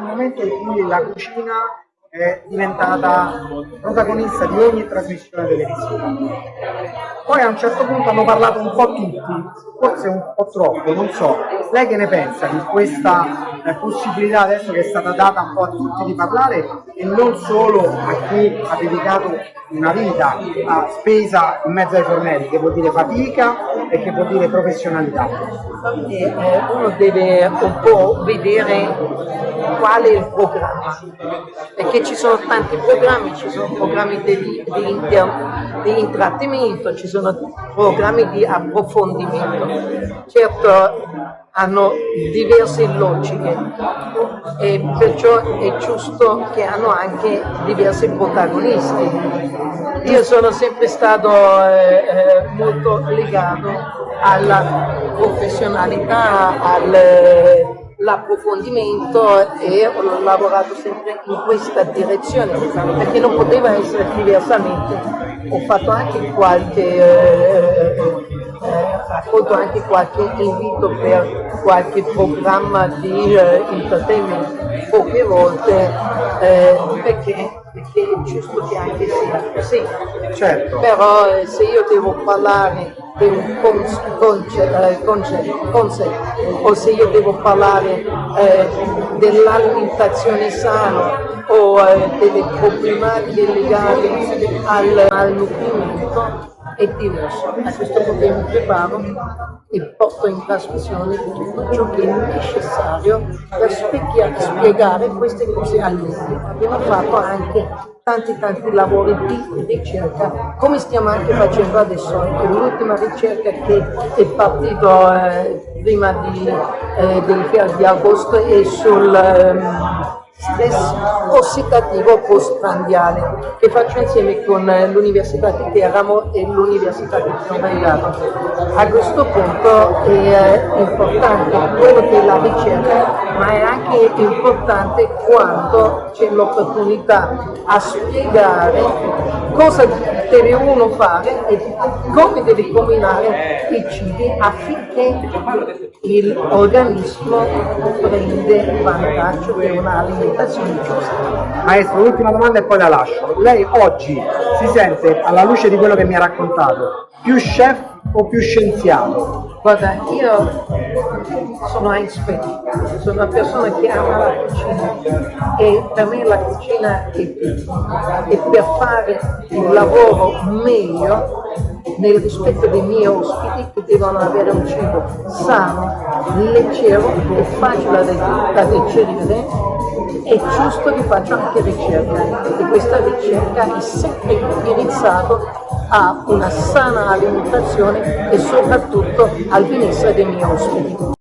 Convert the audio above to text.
momento in cui la cucina è diventata protagonista di ogni trasmissione televisiva. Poi a un certo punto hanno parlato un po' tutti, forse un po' troppo, non so. Lei che ne pensa di questa eh, possibilità adesso che è stata data un po' a tutti di parlare e non solo a chi ha dedicato una vita a spesa in mezzo ai fornelli, che vuol dire fatica e che vuol dire professionalità? E, eh, uno deve un po' vedere qual è il programma, perché ci sono tanti programmi, ci sono programmi di, di, di intrattenimento, ci sono programmi di approfondimento. Certo hanno diverse logiche e perciò è giusto che hanno anche diversi protagonisti. Io sono sempre stato eh, eh, molto legato alla professionalità, al l'approfondimento e ho lavorato sempre in questa direzione perché non poteva essere diversamente. Ho fatto anche qualche, eh, raccolto anche qualche invito per qualche programma di eh, entertainment poche volte eh, perché perché è giusto che anche sia così. Certo. Però eh, se io devo parlare di un concept, o se io devo parlare eh, dell'alimentazione sana o eh, delle problematiche legate al, al nutrimento, è diverso. A questo punto mi preparo e porto in trasmissione tutto ciò che è necessario per spiegare queste cose altri. Abbiamo fatto anche tanti tanti lavori di ricerca, come stiamo anche facendo adesso. L'ultima ricerca che è partita eh, prima di, eh, del di agosto è sul... Um, stress ossidativo postprandiale che faccio insieme con l'Università di Teramo e l'Università di Torregato. A questo punto è importante quello che è la ricerca, ma è anche importante quando c'è l'opportunità a spiegare cosa deve uno fare e come deve combinare i cibi affinché l'organismo prende vantaggio di un'alimentazione giusta. Maestro, l'ultima domanda e poi la lascio. Lei oggi si sente, alla luce di quello che mi ha raccontato, più chef o più scienziato? Guarda, io sono Heinz sono una persona che ama la cucina e per me la cucina è tutto. Per fare il lavoro meglio nel rispetto dei miei ospiti che devono avere un cibo sano, leggero e facile da digerire, è giusto che faccia anche ricerca e questa ricerca è sempre indirizzata a una sana alimentazione e soprattutto al benessere dei miei ospiti.